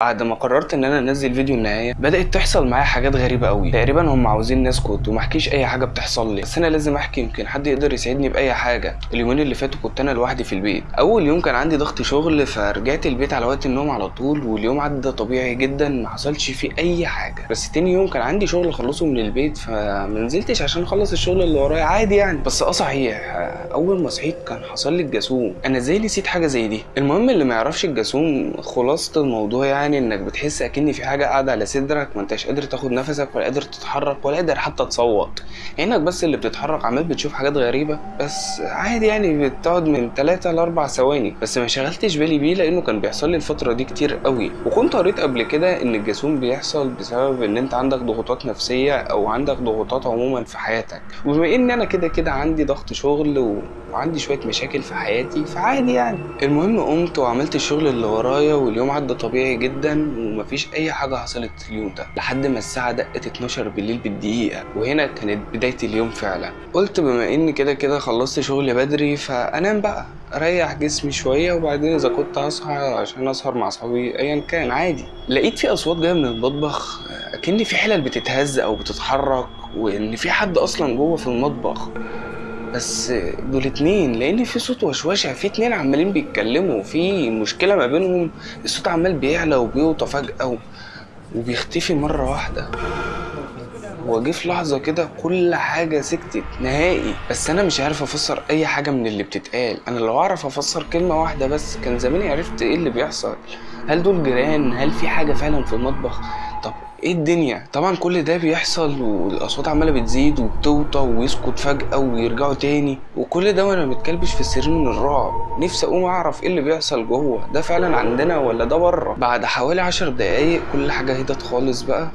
بعد ما قررت إن أنا أنزل فيديو النهاية بدأت تحصل معايا حاجات غريبة قوي تقريبا هم عاوزين نسكت وما احكيش أي حاجة بتحصل لي. بس أنا لازم أحكي يمكن حد يقدر يساعدني بأي حاجة. اليومين اللي فاتوا كنت أنا لوحدي في البيت. أول يوم كان عندي ضغط شغل فرجعت البيت على وقت النوم على طول واليوم عدى طبيعي جدا ما حصلش فيه أي حاجة. بس تاني يوم كان عندي شغل أخلصه من البيت فما نزلتش عشان أخلص الشغل اللي ورايا. عادي يعني. بس آه صحيح أول ما صحيت كان حصل لي الجاسوم. أنا إزاي نسيت حاجة زي دي؟ المهم اللي ما يعرفش الجاسوم خلاصة الموضوع يعني إنك بتحس أكن في حاجة قاعدة على صدرك ما أنتش قادر تاخد نفسك ولا قادر تتحرك ولا قادر حتى تصوت. عينك بس اللي بتتحرك عمال بتشوف حاجات غريبة بس عادي يعني بتقعد من 3 ل 4 ثواني. بس ما شغلتش بالي بيه لأنه كان بيحصل لي الفترة دي كتير قوي. وكنت قريت قبل كده إن الجاسوم بيحصل بسبب إن أنت عندك ضغوطات نفسية أو عندك ضغوطات عموما في حياتك. وبما إن أنا كده كده عندي ضغط شغل و... وعندي شوية مشاكل في حياتي فعادي يعني. المهم قمت وعملت الشغل اللي ورايا واليوم عدى طبيعي جدا. ومفيش أي حاجة حصلت اليوم ده لحد ما الساعة دقت 12 بالليل بالدقيقة وهنا كانت بداية اليوم فعلا. قلت بما ان كده كده خلصت شغل بدري فأنام بقى أريح جسمي شوية وبعدين إذا كنت هصحى عشان أسهر مع أصحابي ايا كان عادي. لقيت في أصوات جاية من المطبخ أكن في حلل بتتهز أو بتتحرك وإن في حد أصلا جوه في المطبخ. بس دول اتنين لأن في صوت وشوشة في اتنين عمالين بيتكلموا في مشكلة ما بينهم الصوت عمال بيعلى وبيوطى فجأة. وبيختفي مرة واحدة. هو جه في لحظة كده كل حاجة سكتت نهائي بس أنا مش عارف أفسر أي حاجة من اللي بتتقال. أنا لو أعرف أفسر كلمة واحدة بس كان زماني عرفت إيه اللي بيحصل؟ هل دول جيران؟ هل في حاجة فعلا في المطبخ؟ طب إيه الدنيا؟ طبعا كل ده بيحصل والأصوات عمالة بتزيد وبتوطى ويسكت فجأة ويرجعوا تاني وكل ده وأنا متكلبش في السرير من الرعب. نفسي أقوم أعرف إيه اللي بيحصل جوه. ده فعلا عندنا ولا ده بره؟ بعد حوالي عشر دقايق كل حاجة هدت خالص بقى.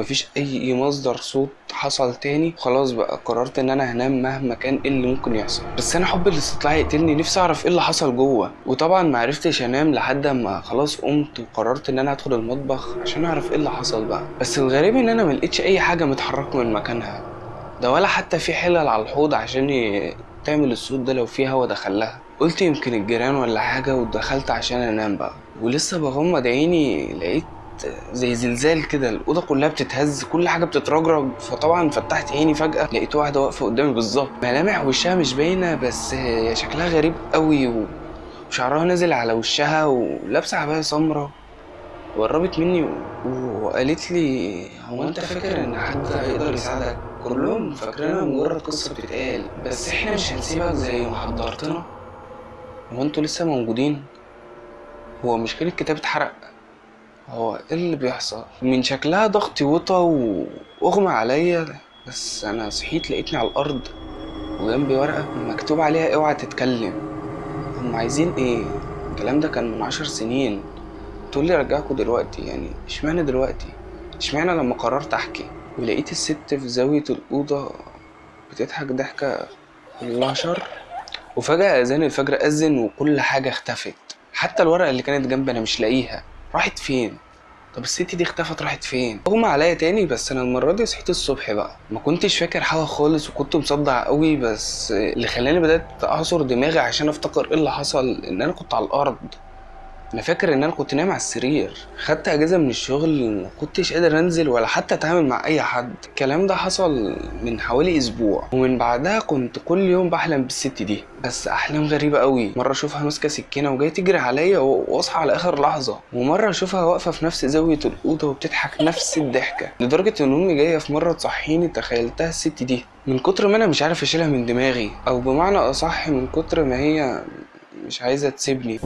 مفيش أي مصدر صوت حصل تاني خلاص بقى قررت إن أنا هنام مهما كان إيه اللي ممكن يحصل. بس أنا حب الاستطلاع يقتلني نفسي أعرف إيه اللي حصل جوه. وطبعا ما عرفتش أنام لحد ما خلاص قمت وقررت إن أنا أدخل المطبخ عشان أعرف إيه اللي حصل بقى. بس الغريب إن أنا ملقتش أي حاجة متحركة من مكانها ده ولا حتى في حلل على الحوض عشان ي... تعمل الصوت ده لو في هوا دخلها. قلت يمكن الجيران ولا حاجة ودخلت عشان أنام بقى. ولسه بغمض عيني لقيت زي زلزال كده الأوضة كلها بتتهز كل حاجة بتترجرج. فطبعا فتحت عيني فجأة لقيت واحدة واقفة قدامي بالظبط. ملامح وشها مش باينة بس شكلها غريب قوي وشعرها نازل على وشها ولابسة عبايه سمراء وقربت مني وقالت لي هو أنت فاكر إن حد هيقدر يساعدك؟ كلهم فاكرينها مجرد قصة بتتقال. بس إحنا مش هنسيبك زي ما حضرتنا. هو أنتوا لسه موجودين؟ هو مش كان الكتاب اتحرق. هو إيه اللي بيحصل؟ من شكلها ضغطي وطى وأغمى عليا بس أنا صحيت لقيتني على الأرض وجنبي ورقة مكتوب عليها اوعى تتكلم. هم عايزين إيه؟ الكلام ده كان من عشر سنين. تقول لي رجعكوا دلوقتي يعني إشمعنى دلوقتي؟ إشمعنى لما قررت أحكي؟ ولقيت الست في زاوية الأوضة بتضحك ضحكة الله شر. وفجأة أذان الفجر أذن وكل حاجة اختفت. حتى الورقة اللي كانت جنبي أنا مش لاقيها. راحت فين؟ طب الست دي اختفت راحت فين؟ اغمى عليا تاني بس أنا المرة دي صحيت الصبح بقى. ما كنتش فاكر حاجة خالص وكنت مصدع قوي بس اللي خلاني بدأت أعصر دماغي عشان أفتكر إيه اللي حصل إن أنا كنت على الأرض. أنا فاكر إن أنا كنت نايم على السرير. خدت أجازة من الشغل ما كنتش قادر أنزل ولا حتى أتعامل مع أي حد. الكلام ده حصل من حوالي أسبوع. ومن بعدها كنت كل يوم بحلم بالست دي. بس أحلام غريبة قوي مرة أشوفها ماسكة سكينة وجاية تجري عليا وأصحى على آخر لحظة. ومرة أشوفها واقفة في نفس زاوية الأوضة وبتضحك نفس الضحكة. لدرجة إن أمي جاية في مرة تصحيني تخيلتها الست دي. من كتر ما أنا مش عارف أشيلها من دماغي. أو بمعنى أصح من كتر ما هي مش عايزة تسيبني.